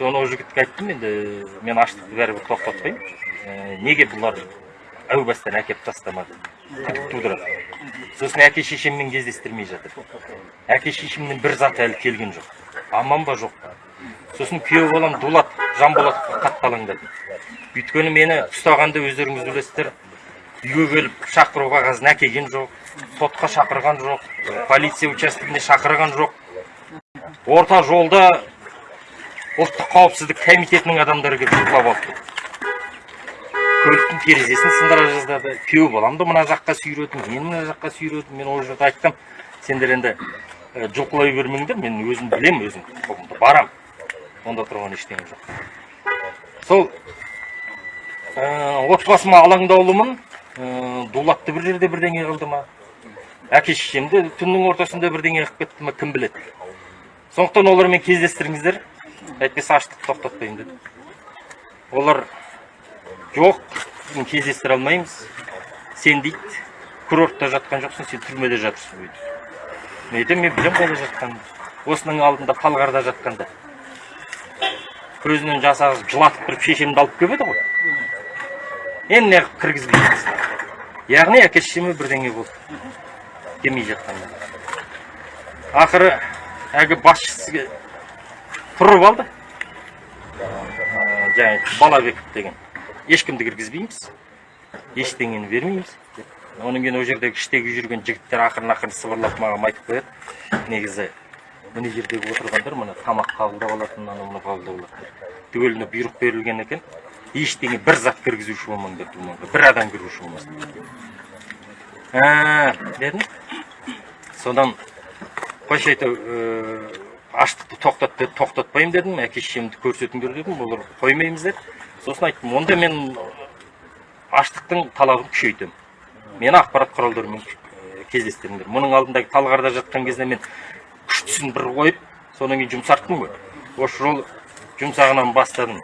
соны ол жігітке айттым енді мен аштықты бәрібір тоқтатпаймын неге бұлар әу бастан әкеліп тастамады? Күдік тудырады. Сосын әке шешеммен кездестірмей жатыр. Әке шешемнен бір зат әлі келген жоқ. Аман ба жоқ па? Сосын күйеу балам дулат жанболатовқа қатты алаңдадым өйткені мені ұстағанда өздеріңіз білесіздер үйге келіп шақыру қағазын әкелген жоқ сотқа шақырған жоқ полиция участогіне шақырған жоқ. Орта жолда ұлттық қауіпсіздік комитетінің адамдары келіп ұрлап алып көліктің терезесін сындыра жаздады. Күйеу баламды мына жаққа сүйредім мен мына жаққа сүйредім мен ол жерде айттым. Сендер енді жұлқылай бермеңдер мен өзім білемін өзім құқығымды барам. Онда тұрған ештеңе жоқ. Сол отбасыма алаңдаулымын дулатты бір жерде бірдеңе қылды ма? Әке шешемді түннің ортасында бірдеңе қылып кетті ма? Кім біледі? Сондықтан олармен кездестіріңіздер. Әйтпесе аштықты тоқтатпаймын деді олар жоқ кездестіре алмаймыз. Сен дейді курортта жатқан жоқсың сен түрмеде жатырсың дейді. Мен айтамын мен білемін қайда жатқанымды осының алдында талғарда жатқанда. Көзінен жас ағызып жылатып тұрып шешемді алып келіп еді ғой. Енді неғып кіргізбейміз яғни әке шешеме бірдеңе болды. Келмей жатқанда. Ақыры әлгі басшысы тұрып алды. Жаңағы балабеков деген. Ешкімді кіргізбейміз. Ештеңені бермейміз. Одан кейін ол жердегі іштегі жүрген жігіттер ақырын ақырын сыбырлап маған айтып қояды. Негізі мына жердегі отырғандар мына тамақ қабылдап алатын анау мынау қабылдап алады түгеліне бұйрық берілген екен. Ештеңе бір зат кіргізуші болмаңдар думанға бір адам кіруші болмасын. Дедім. Содан қойшы әйтеуір аштықты тоқтат деді тоқтатпаймын дедім әке шешемді көрсетіңдер дедім олар қоймаймыз деді сосын айттым онда мен аштықтың талабын күшейтемін мені ақпарат құралдарымен кездестіріңдер. Мұның алдындағы талғарда жатқан кезде мен күштісін бір қойып содан кейін жұмсарттым ғой. Осы жолы жұмсағынан бастадым.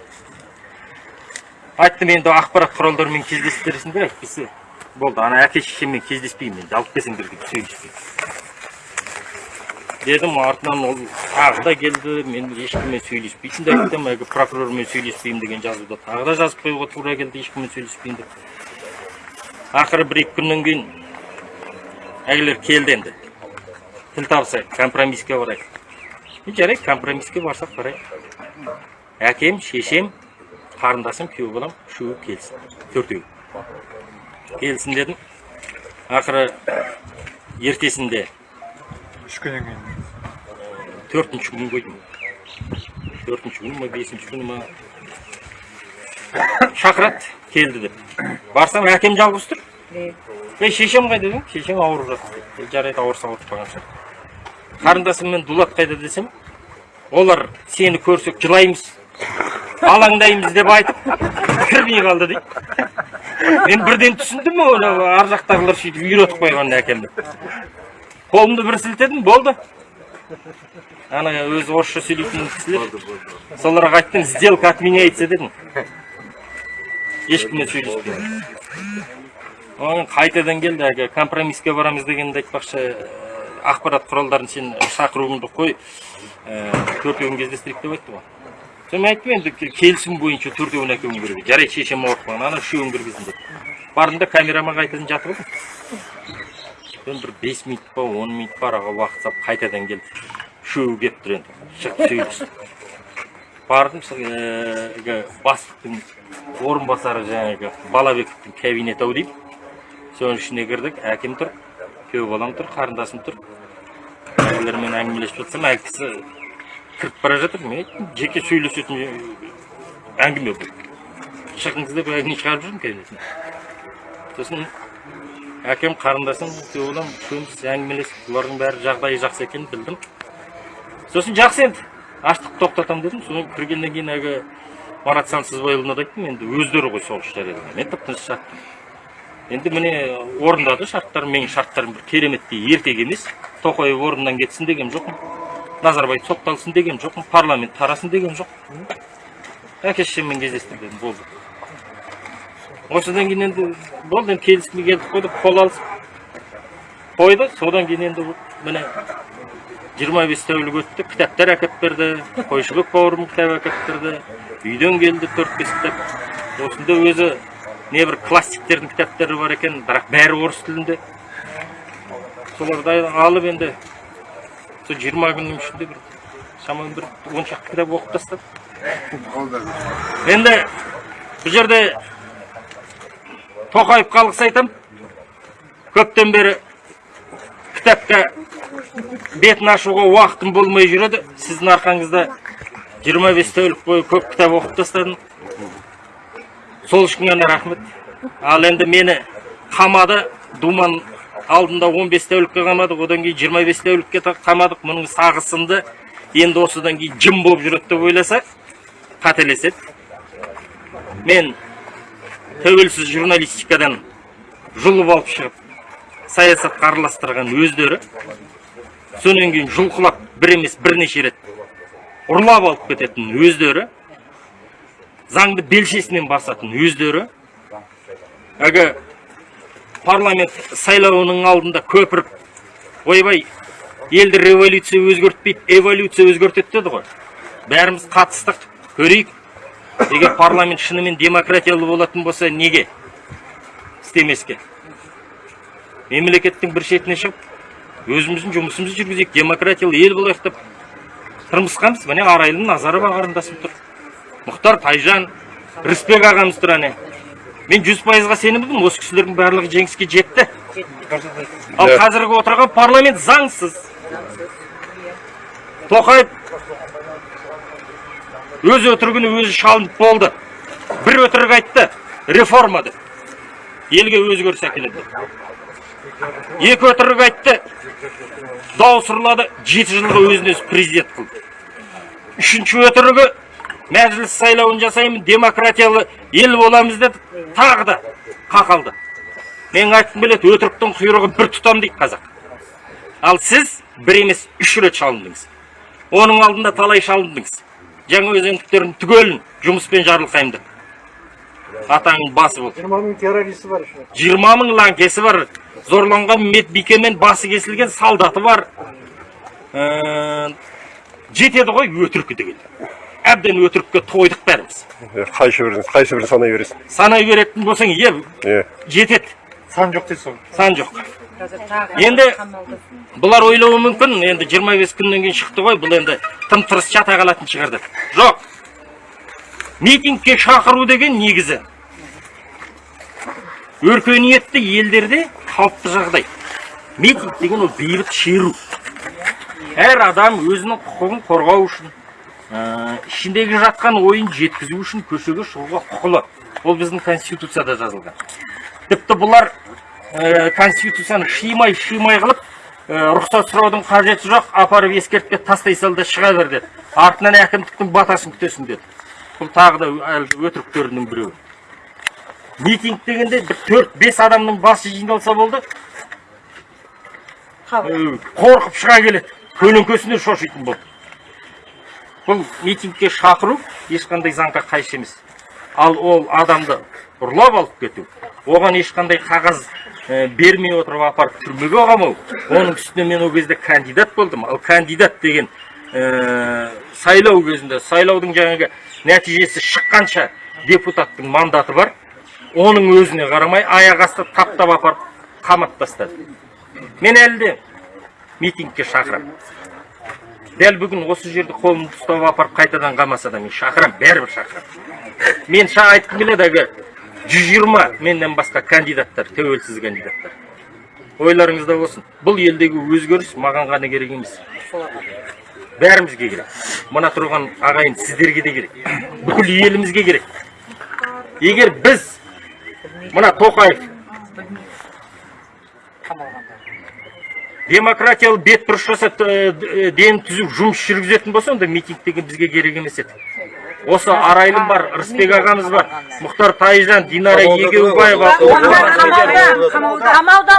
Айттым енді ақпарат құралдарымен кездестіресіңдер әйтпесе болды. Ана әке шешеммен кездеспеймін енді алып келсеңдер деп дедім артынан ол тағы да келді мен ешкіммен сөйлеспейтінімді айттым әлгі прокурормен сөйлеспеймін деген жазуды тағы да жазып қоюға тура келді ешкіммен сөйлеспеймін деп ақыры бір екі күннен кейін әлгілер келді енді тіл табысайық компромисске барайық жарайды компромисске барсақ барайық әкем шешем қарындасым күйеу балам үшеуі келсін төртеу келсін дедім ақыры ертесінде үш күннен кейін төртінші күн қойдым төртінші күні ма бесінші күні ма шақырады келді деп барсам әкем жалғыз тұр ей шешем қайда дедім шешең ауырып жатыр жарайды ауырса ауырып қалған шығар. Қарындасыммен дулат қайда десем олар сені көрсек жылаймыз алаңдаймыз деп айтып кірмей қалды дейді. Мен бірден түсіндім оны ар жақтағылар сөйтіп үйретіп қойған әкемді. Қолымды бір сілтедім болды. Ана өзі орысша сөйлейтін кісілер. Соларға айттым сделка отменяется дедім. Ешкіммен сөйлеспеймін. Қайтадан келді әлгі компромисске барамыз дегенді айтпақшы ақпарат құралдарын сен шақыруыңды қой. Төртеуін кездестірейік деп айтты ғой. Соны мен айттым енді келісім бойынша төртеуін әкелуің керек. Жарайды шешем ауырып қалған ана үшеуін кіргізін деп. Бардым да камерама қайтадан жатып алдым соны бір бес минут па он минут па араға уақыт салып қайтадан келді үшеуі келіп тұр енді. Шығып сөйлесті бардым әлгі бастықтың орынбасары жаңағы балабековтың кабинеті ау деймін. Соның ішіне кірдік әкем тұр күйеу балам тұр қарындасым тұр. Кісілермен әңгімелесіп жатсам әлгі кісі кіріп бара жатыр. Мен айттым жеке сөйлесетін әңгіме бұл. Шығыңыз деп әңгіме шығарып жүрмін кабинетіне сосын әкем қарындасым күйеу балам үшеуміз әңгімелесіп бұлардың бәрі жағдайы жақсы екенін білдім. Сосын жақсы енді аштықты тоқтатамын дедім. Содан кіргеннен кейін әлгі марат сансызбайұлына да айттым. Енді өздері ғой соғыс жариялаған мен тып тыныш енді міне орындады. Шарттарын менің шарттарым бір кереметтей ертек емес. Тоқаев орнынан кетсін деген жоқпын. Назарбаев сотталсын деген жоқпын. Парламент тарасын деген жоқпын. Әке шешеммен дедім болды. Осыдан кейін енді болды енді келісімге келдік қойдық қол алысып қойды содан кейін енді міне жиырма бес тәулік өтті кітаптар әкеліп берді қойшыбек бауырым кітап әкеліп берді. Үйден келді төрт бес кітап. Осында өзі небір классиктердің кітаптары бар екен бірақ бәрі орыс тілінде. Соларды алып енді сол жиырма күннің ішінде бір шамамен бір он шақты кітап оқып тастадым енді бұл жерде тоқаевқа алғыс айтамын көптен бері кітапқа бетін ашуға уақытым болмай жүреді. Сіздің арқаңызда 25 тәулік бойы көп кітап оқып тастадым. Сол үшін ғана рахмет. Ал енді мені қамады думан алдында 15 тәулікке қамадық одан кейін 25 тәулікке қамадық. Мұның сағы сынды енді осыдан кейін жым болып жүреді деп ойласа қателеседі. Мен тәуелсіз журналистикадан жұлып алып шығып саясатқа араластырған өздері сонан кейін жұлқылап бір емес бірнеше рет ұрлап алып кететін өздері заңды белшесінен басатын өздері. Әлгі парламент сайлауының алдында көпіріп ойбай елді революция өзгертпейді эволюция өзгертеді деді ғой. Бәріміз қатыстық көрейік. Егер парламент шынымен демократиялы болатын болса неге? Істемеске. Мемлекеттің бір шетіне шығып өзіміздің жұмысымызды жүргізейік демократиялы ел болайық деп тырмысқанбыз міне арайлым назарова қарындасым тұр. Мұхтар тайжан рысбек ағамыз тұр әне. Мен жүз пайызға сенімдімін осы кісілердің барлығы жеңіске жетті. Ал қазіргі отырған парламент заңсыз. Тоқаев өз өтірігіне өзі шалынып болды. Бір өтірік айтты реформа деп елге өзгеріс әкеледі. Екі өтірік айтты дауыс ұрлады жеті жылға өзін өзі президент қылды. Үшінші өтірігі мәжіліс сайлауын жасаймын демократиялы ел боламыз деді тағы қақалды. Мен айтқым келеді өтіріктің құйрығы бір тұтам дейді қазақ. Ал сіз бір емес үш рет шалындыңыз. Оның алдында талай шалындыңыз. Жаңа өзендіктердің түгелін жұмыспен жарылқаймын деп. Атаңның басы болды. Жиырма мың террористі бар еще жиырма мың лаңкесі бар. Зорланған медбикемен басы кесілген солдаты бар. Ә, жетеді ғой өтірік деген. Әбден өтірікке тойдық бәріміз. Қайсыбірін қайсыбірін санай бересің. Санай беретін болсаң иә иә жетеді. Сан жоқ дейсіз ғой сан жоқ. Енді бұлар ойлауы мүмкін. Енді 25 күннен кейін шықты ғой. Бұл енді тым тырыс жата қалатын шығар деп жоқ. Митингке шақыру деген негізі. Өркениетті елдерде қалыпты жағдай. Митинг деген ол бейбіт шеру. Әр адам өзінің құқығын қорғау үшін ә, ішіндегі жатқан ойын жеткізу үшін көшеге шығуға құқылы. Ол біздің конституцияда жазылған. Тіпті бұлар конституцияны шимай шимай қылып ә, рұқсат сұраудың қажеті жоқ апарып ескертпе тастай сал да шыға бер деді. Артынан әкімдіктің батасын күтесің деді. Бұл тағы да әлгі өтіріктерінің біреуі. Митинг дегенде бір төрт бес адамның басы жиналса болды. Э, қорқып шыға келеді. Көлеңкесінен шошитын болды. Бұл митингке шақыру ешқандай заңға қайшы емес. Ал ол адамды ұрлап алып кету. Оған ешқандай қағаз бермей отырып апарып түрмеге қамау. Оның үстіне мен ол кезде кандидат болдым. Ал кандидат деген ә, сайлау кезінде сайлаудың жаңағы нәтижесі шыққанша депутаттың мандаты бар. Оның өзіне қарамай аяқ асты таптап апарып қамап тастады. Мен әлі де митингке шақырамын. Дәл бүгін осы жерде қолымды ұстап апарып қайтадан қамаса да мен шақырамын бәрібір шақырамын. Мен айтқым келеді әлгі жүз жиырма менен басқа кандидаттар тәуелсіз кандидаттар. Ойларыңызда болсын бұл елдегі өзгеріс маған ғана керек емес. Бәрімізге керек. Мына тұрған ағайын сіздерге де керек. Бүкіл елімізге керек. Егер біз мына тоқаев демократиялы бет бұрыс жасап дені түзу жұмыс жүргізетін болса онда митинг деген бізге керек емес еді. Осы арайлым бар рысбек ағамыз бар. Мұхтар тайжан динара егеубаева қамауда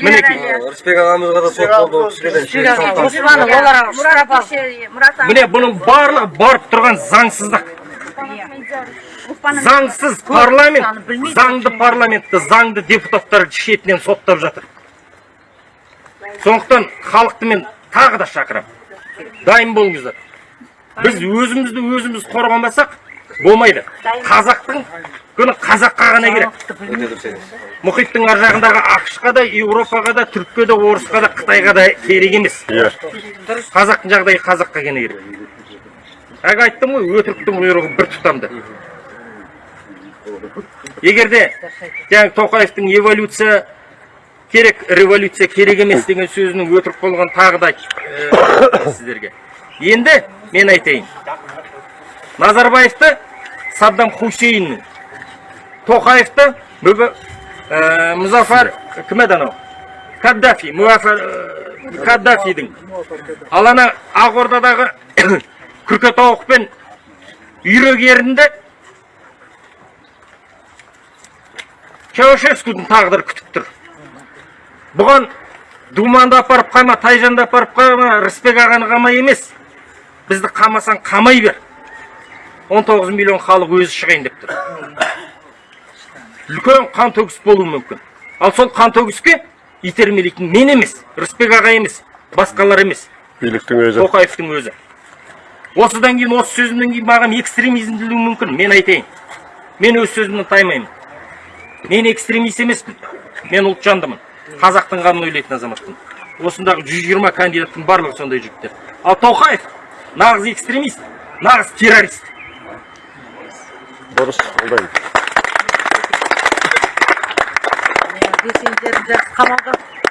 мінекей ағамызға да сот болды ол міне бұның барлығы барып тұрған заңсыздық. Заңсыз парламент заңды парламентті заңды депутаттар шетінен соттап жатыр. Сондықтан халықты мен тағы да шақырамын дайын болыңыздар. Біз өзімізді өзіміз қорғамасақ болмайды. Қазақтың күні қазаққа ғана керек. Мұхиттың ар жағындағы ақшқа да еуропаға да түрікке де орысқа да қытайға да керек емес. Иә. қазақтың жағдайы қазаққа ғана керек. Әлгі айттым ғой өтіріктің құйрығы бір тұтамды. Егер де жаңағы тоқаевтың эволюция керек революция керек емес деген сөзінің өтірік болған тағы да айтып сіздерге. Енді мен айтайын. Назарбаевты саддам хусейннің тоқаевты мұзафар кім еді анау каддафи муафар ә, каддафидің. Ал ана ақордадағы күркетауық пен үйрек ерінді чаушескудің тағдыры күтіп тұр. Бұған думанды апарып қама тайжанды апарып қама рысбек ағаны қамай емес. Бізді қамасаң қамай бер. 19 миллион халық өзі шығайын деп тұр. Үлкен қан төгіс болуы мүмкін. Ал сол қан төгіске итермелейтін мен емес рысбек аға емес басқалар емес. Биліктің өзі. тоқаевтың өзі. Осыдан кейін осы сөзімнен кейін маған экстремизм делуі мүмкін мен айтайын. Мен өз сөзімнен таймаймын. Мен экстремист емеспін мен ұлтжандымын. Қазақтың қамын ойлайтын азаматпын. Осындағы 120 кандидаттың барлығы сондай жігіттер. Ал тоқаев нағыз экстремист нағыз террорист Дұрыс, қолдаймын.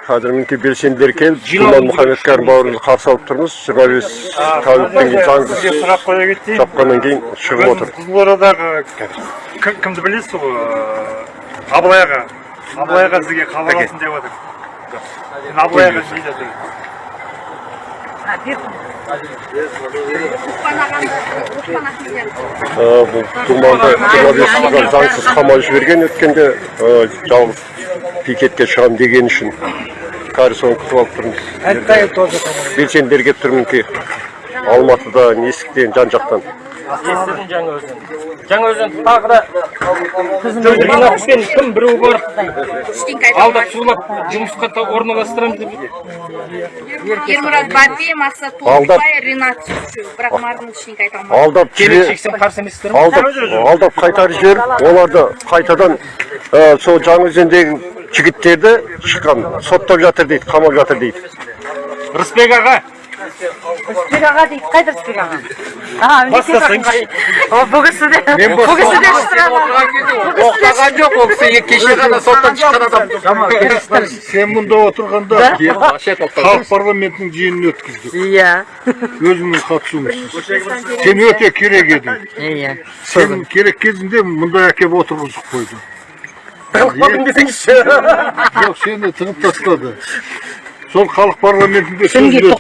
Қазір мінекей белсенділер келіп, Думан Мұхаммедкәрім бауырымызды қарсы алып тұрмыз. 25 тәуліктен кейін заңсыз сұрақ қоя кетейін. шапқаннан кейін шығып отыр. Қызылордадағы кім- кімді білесіз ғой абылай аға абылай аға сізге хабарласын деп жатыр мен абылай аға не бұл Думанды 25 жылдан заңсыз қамалып жіберген өткенде жалғыз пикетке шығам деген үшін. Қазір соны күтіп алып тұрмыз. Белсенділер келіп тұр мінекей. Алматыда, Несіктен, жан жақтан. Естідім жаңа өзен жаңа өзен тағы да кім біреу барып алдап сулап жұмысқа та орналастырамыз деп ермұрат бапи мақсат Алдап. толықбай ринат бірақ мардың ештеңке айта алмады Алдап жібер, шексем қарсы емессіздер ме алдап, алдап қайтарып жіберіп, оларды қайтадан сол жаңаөзендегі жігіттерді шыққан соттап жатыр дейді, қамап жатыр дейді. рысбек аға рысбек аға дейді қайда рысбек аға а бастасаңшы бұл кісі де бұл кісі де Оқыған жоқ ол кісі кеше ғана соттан шыққан адам. сен мұнда отырғанда халық парламентінің жиынын өткіздік. Иә, өзіңнің қатысуыңсыз сен өте керек едің. Иә. сен керек кезінде мұнда әкеп отырғызып қойды тығылып десеңізші. Жоқ сені тығып тастады. Сол халық парламентінде сөз бердік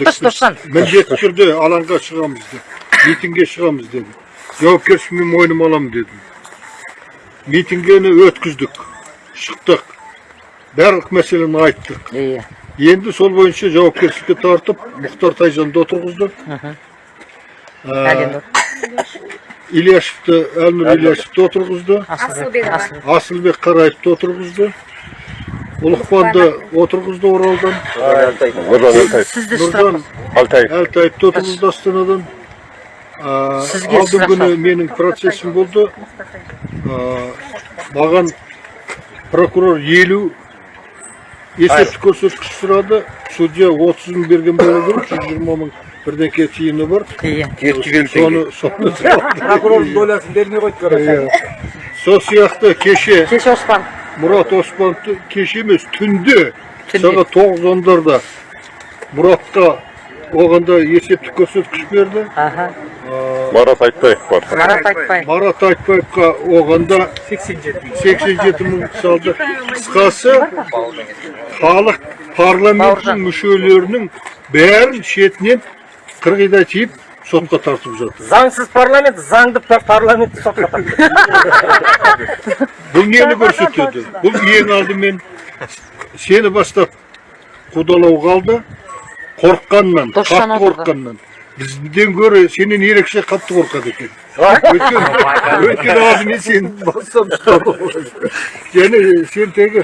міндетті түрде алаңға шығамыз деді митингге шығамыз деді жауапкершілігімді мойныма аламын дедім митингені өткіздік шықтық барлық мәселені айттық Иә. енді сол бойынша жауапкершілікке тартып мұхтар тайжанды отырғызды Әлемді. ильяшевті әлнұр ильяшевті отырғызды асылбек қараевты отырғызды ұлықпанды отырғызды оралдан Нұржан Әлтаев. Сізді сұрақ нұржан Алтаев. әлтаевты отырғызды астанадан алдың күні менің процессім болды маған прокурор елу есептік көрсеткіш сұрады судья отызын берген болу керек жүз жиырма мың бірдеңке тиыны бар соны dolasını derine koydu Иә. сол сияқты кеше Кеш Оспан. Мұрат оспановты кеше емес түнде сағат тоғыз ондарда мұратқа оғанда есептік көрсеткіш берді Аха. Марат Айтбаев бар. Марат Айтбай. марат айтбаевқа оғанда 87 мың салды қысқасы халық парламенттің мүшелерінің бәрін шетінен қырғидай тиіп сотқа тартып жатыр. Заңсыз парламент заңды пар- парламентті сотқа тартты. Бұл нені көрсетеді? Бұл ең алдымен сені бастап қудалауға алды қорыққаннан қатты қорыққаннан. Бізден гөрі сенен ерекше қатты қорқады екен. Өйткені алдымен сені бастап және сен тегі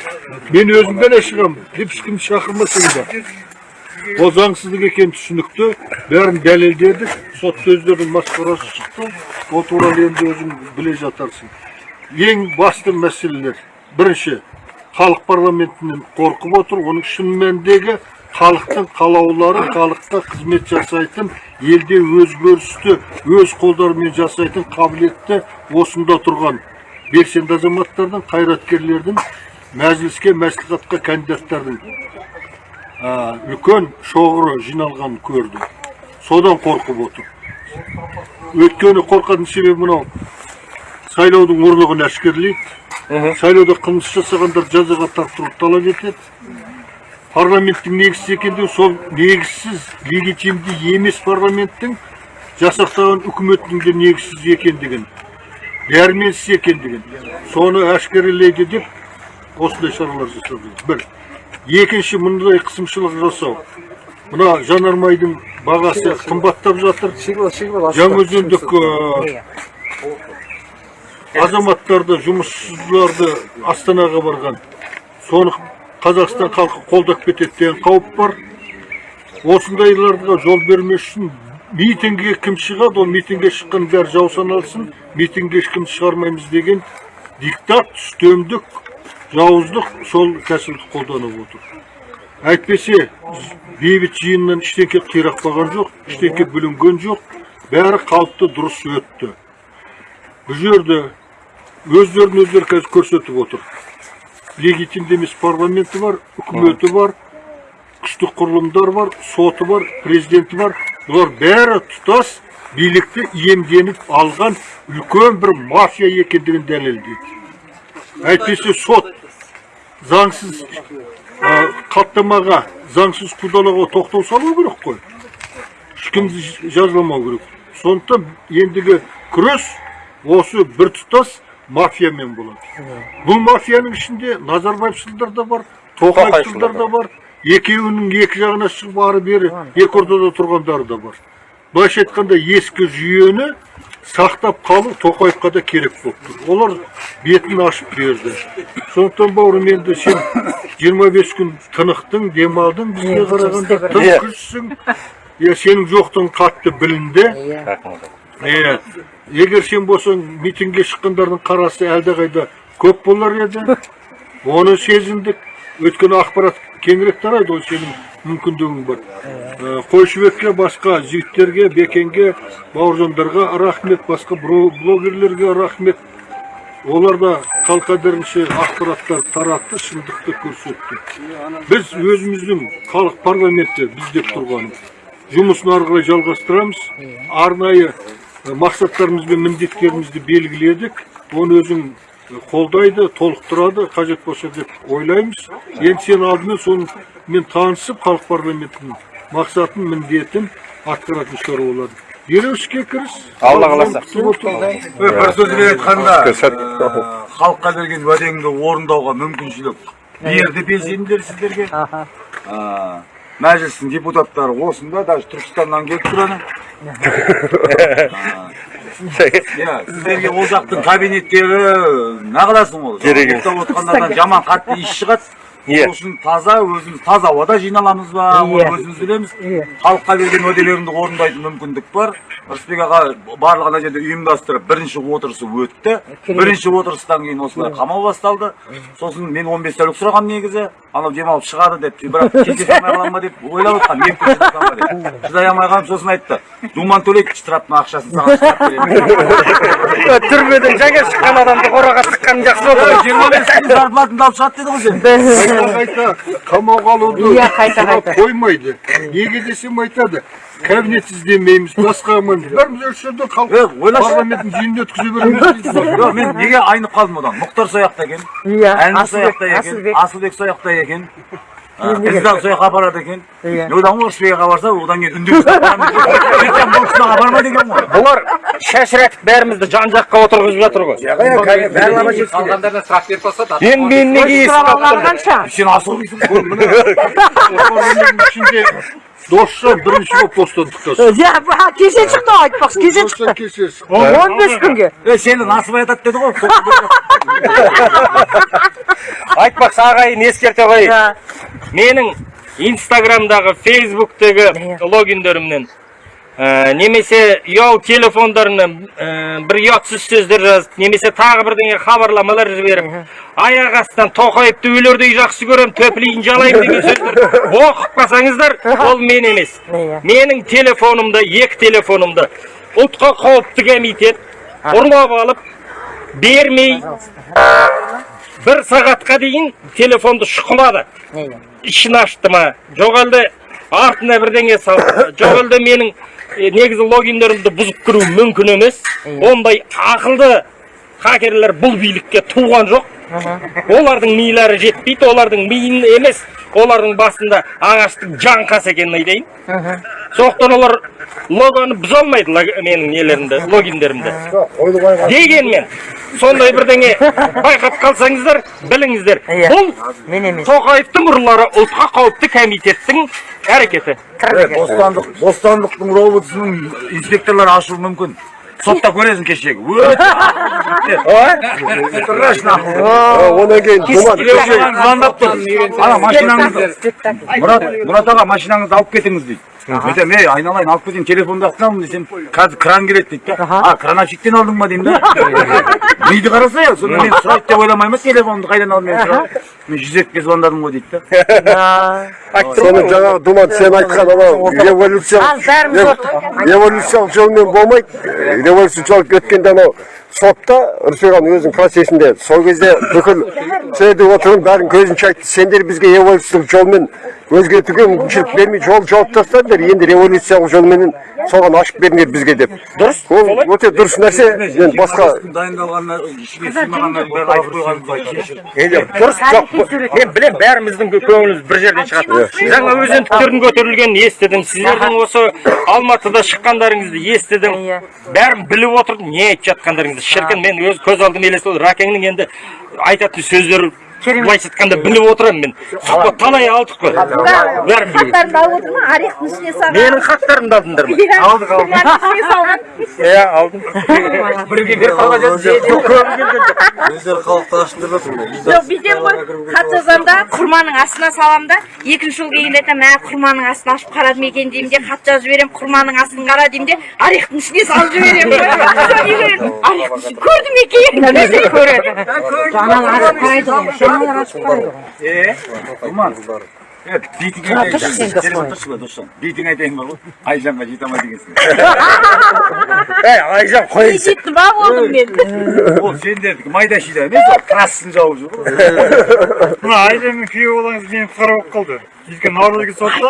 мен өзім ғана шығамын деп ешкімді шақырмасаң да ол заңсыздық екені түсінікті бәрін дәлелдедік сотта өздерінің масқарасы шықты ол туралы енді өзің біле жатарсың ең басты мәселелер бірінші халық парламентінен қорқып отыр оның шын мәніндегі халықтың қалаулары халыққа қызмет жасайтын елде өзгерісті өз қолдарымен жасайтын қабілетті осында тұрған белсенді азаматтардың қайраткерлердің мәжіліске мәслихатқа кандидаттардың үлкен шоғыры жиналғанын көрді. Содан қорқып отыр. Өйткені қорқатын себебі мынау сайлаудың ұрлығын әшкерлейді. Сайлауда қылмыс жасағандар жазаға тартылуды талап етеді парламенттің негізсіз екендігі сол негізсіз легитимді емес парламенттің жасақтаған үкіметтің де негізсіз екендігін дәрменсіз екендігін. Соны әшкерелейді деп осындай шаралар жасады бір. Екінші мұндай қысымшылық жасау. Мына жанармайдың бағасы қымбаттап жатыр. Жаңаөзендік э, азаматтарды жұмыссыздарды астанаға барған. Соны қазақстан халқы қолдап кетеді деген қауіп бар. Осындайларға жол бермес үшін митингіге кім шығады? Ол митингке шыққан бәрі жау саналсын. Митингке ешкім шығармаймыз деген диктат үстемдік жауыздық сол тәсілді қолданып отыр әйтпесе бейбіт жиыннан ештеңке қирақпаған жоқ ештеңке бүлінген жоқ бәрі қалыпты дұрыс өтті. Бұл жерде өздерін өздері қазір көрсетіп отыр. Легитимді емес парламенті бар үкіметі бар күштік құрылымдар бар соты бар президенті бар. Бұлар бәрі тұтас билікті иемденіп алған үлкен бір мафия екендігін дәлелдейді. Әйтпесе сот заңсыз ә, қаптамаға заңсыз қудалауға тоқтау салу керек қой ешкімді жазаламау керек сондықтан ендігі күрес осы біртұтас мафиямен болады бұл мафияның ішінде назарбаевшылдар да бар тоқаевшылдар да бар екеуінің екі жағына шығып ары бері екі ортада тұрғандары да бар былайша айтқанда ескі жүйені сақтап қалу тоқаевқа да керек болып тұр олар бетін ашып берді. Сондықтан бауырым енді сен 25 күн тынықтың демалдың бізге қарағанда тым күшсің иә сенің жоқтығың қатты білінді. Иә егер сен болсаң митингке шыққандардың қарасы әлдеқайда көп болар еді. Оны сезіндік. Өйткені ақпарат кеңірек тарайды ғой сенің мүмкіндігің бар. Ә, қойшыбекке басқа жігіттерге бекенге бауыржандарға рахмет басқа блогерлерге рахмет. Олар да қалқадерінше ақпараттар таратты шындықты көрсетті. Біз өзіміздің халық парламенті біз деп тұрғанымыз жұмысын ары қарай жалғастырамыз. Арнайы э, мақсаттарымыз бен міндеттерімізді белгіледік. Оны өзің қолдайды толықтырады қажет болса деп ойлаймыз. Енді сен алдымен сонымен танысып халық парламентінің мақсатын міндетін атқаратын шығар болады дереу іске кіріс Алла қаласа. күтіп отыр. бір сөзбен айтқанда ә, халыққа берген уәдеңді орындауға мүмкіншілік берді белсенділер сіздерге. Ә, мәжілістің депутаттары осында даже түркістаннан келіп тұр ана. иә сіздерге ол жақтың кабинеттері нағыласың ол Керек емес. жаман қатты иіс шығады Иә. сол үшін таза өзіміз таза ауада жиналамыз ба оны өзіміз білеміз. Халыққа берген уәделеріңді орындайтын мүмкіндік бар. Рысбек аға барлық ана жерде ұйымдастырып бірінші отырысы өтті. Бірінші отырыстан кейін осылай қамау басталды. Сосын мен 15 тәулік сұрағам негізі. Анау демалып шығады деп бірақ кездесе алмай қалам ба деп ойлап отқан мен шыдай алмай қалып сосын айтты. Думан төлейік штрафтың ақшасын саған түрмеден жаңа шыққан адамды қораға тыққан жақсы болды жиырма бес күн зарплатыңды алып шығады деді ғой сен. Қайта қайта қамауға алуды Иә, қайта, сұрап қайта. қоймайды. Неге десем айтады. Кабинет іздемейміз басқа бәріміз осы жерде Е, халық ойлашы. парламентін жиынын өткізе береміз. Жоқ мен неге айнып қалдым одан? Мұхтар сояқта екен? Иә, әнші сояқта екен? Асылбек. асылбек сояқта екен? Қыздан сол жаққа апарады екен Иә. ғой рысбек аға барса одан кейін ертең бұл кісі апарма деген ғой бұлар шашыратып бәрімізді жан жаққа отырғызып жатыр ғой қалғандарына сұрақ беріп тастады мен мен неге Сұралған қанша сен асыл досжан бірінші болып бостандықта иә бұл кеше шықты ғой айтпақшы кеше шықты шықты. он бес күнге е сені насыбай атады деді ғой айтпақшы ағайын ескерте қояйын Иә. менің инстаграмдағы фейсбуктегі логиндерімнен немесе ұялы телефондарынан ә, бір ұятсыз сөздер жазып немесе тағы бірдеңе хабарламалар жіберіп аяқ астынан тоқаевты өлердей жақсы көрем төпелейін жалаймын деген сөздер оқып қалсаңыздар ол мен емес. Менің телефонымда екі телефонымды ұлтқа қауіпті комитет ұрлап алып бермей бір сағатқа дейін телефонды шұқылады ішін ашты ма? Жоқ әлде артына бірдеңе салды жоқ әлде менің негізі логиндерімді бұзып кіру мүмкін емес. Ондай ақылды хакерлер бұл билікке туған жоқ. Олардың милары жетпейді олардың миын емес. Олардың басында ағаштың жаңқасы екенін айтайын. Сондықтан олар логоны бұза алмайды менің нелерімді логиндерімді. Дегенмен сондай бірдеңе байқап қалсаңыздар біліңіздер. Бұл Мен емес. тоқаевтың ұрылары ұлтқа қауіпті комитеттің әрекеті. Бостандық бостандықтың роботысының инспекторлары ашуы мүмкін. Сотта көресің кешегі. Одан кейін думан маған звондап тұр. Ана машинаңызды мұрат мұрат аға машинаңызды алып кетіңіз дейді. Айтамын ей айналайын алып кетейін телефонды ақтамын десем қазір кран келеді дейді да. А кранавщиктен алдың ба деймін да? миды қараса иә сонда мен сұрайды деп ойламаймын телефонды қайдан алдым мен сұрап мен жүз екіге звондадым ғой дейді да соны жаңағы думан сен айтқан анау революциялық революциялық жолмен болмайды революциялық жол өткенде анау сотта рысбек өзінің процесінде сол кезде бүкіл сөйдеп отырып бәрін көзінше айтты сендер бізге революциялық жолмен өзгертуге мүмкіншілік бермей жол жауып тастадыңдар енді революциялық жолменен соған ашып беріңдер бізге деп дұрыс ол өте дұрыс нәрсе енді басқа дайындалғанына дұрыс жоқ мен білемін бәріміздің көңіліміз бір жерден шығады жаңа өзендіктердің көтерілгенін естідім сіздердің осы алматыда шыққандарыңызды естідім бәрін біліп отырдым не айтып жатқандарыңызды шіркін мен өз көз алдыма елестеді ракеңнің енді айтатын сөздері былайша айтқанда біліп отырамын мен. Сұхбат талай алдық қой. Бәрін білемін хаттарымды алып отыр ма орехтің ішіне салған менің хаттарымды алдыңдар ма алдық алдық. Ішіне салған. Иә алдым. Біреуге беріп қалған жоқ бүйтемін ғой. хат жазамын да құрманың астына саламын да. Екінші жол келгенде айтамын мә құрманың астын ашып қарадым екен деймін де хат жазып жіберемін құрманың астын қара деймін де орехтің ішіне салып жіберемін орехтың ішін көрді ме екен көреді? Аналар ашып қарайды ғой. Бейтіңе айтайын ба досжан бейтіңе айтайын бар ғой айжанға жете алмай дегенсің ей. айжан қой жетті ма болдым мен ол сендердікі майда шүйда емес ол красын жауып жүр ғой мына айжанмен күйеу балаңыз мені құтқарып алып қалды өйткені наурызбек сотта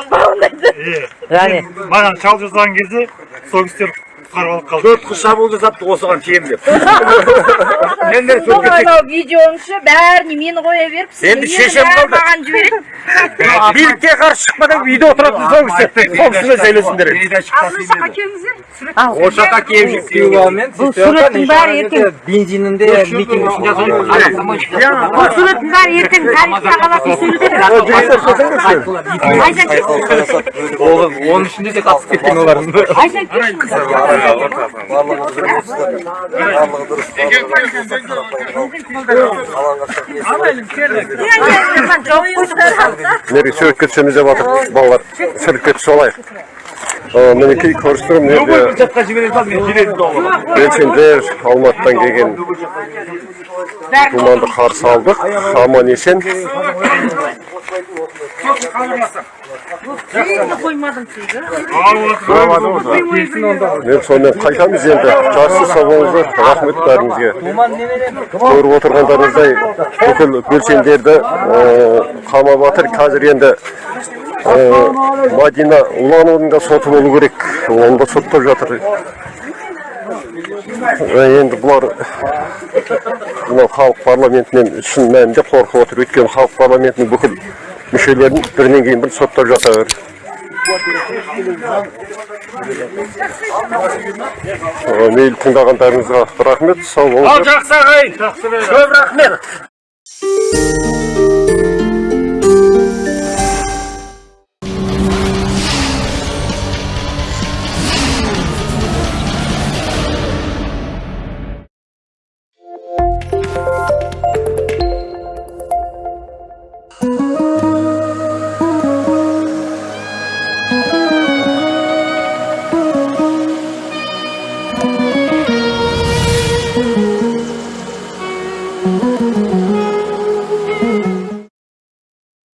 иә Яғни маған шал жасаған кезде сол кісілер құтқарып алып қалды төрт қыз шабуыл жасапты осыған тиемін деп видеоның іші бәріне мені қоя беріп Енді шешем қалды. маған жібереді билікке қарсы шықпадан үйде отыратын сол кісі сол кісімен сөйлесіңдер ол жаққа келіп бұл суреттің бәрі ертең бензинінде митинг бұл суреттің бәрі ертең тарихта қалатын суреттер. Оның ішінде де қатысып кеткен Айжан келші. Нері суретке түсеміз деп жатыр балалар суретке түсе алайық мінекей көрістірім енді жаққа жібере сал мен келетін доғым белсенділер алматыдан келген? Думанды қарсы алдық. Аман есен. Мен сонымен қайтамыз енді. Жақсы сау болыңыздар рахмет бәріңізге. Көріп отырғандарыңыздай бүкіл белсенділерді қамап жатыр. Қазір енді мадина улановның да соты болу керек. Оны да соттап жатыр енді бұлар мынау халық парламентінен шын мәнінде қорқып отыр. Өйткені халық парламентінің бүкіл мүшелерін бірінен кейін бірі соттап жатыр. Мейлі тыңдағандарыңызға рахмет сау болыңыздар. Ал жақсы ағайын көп рахмет.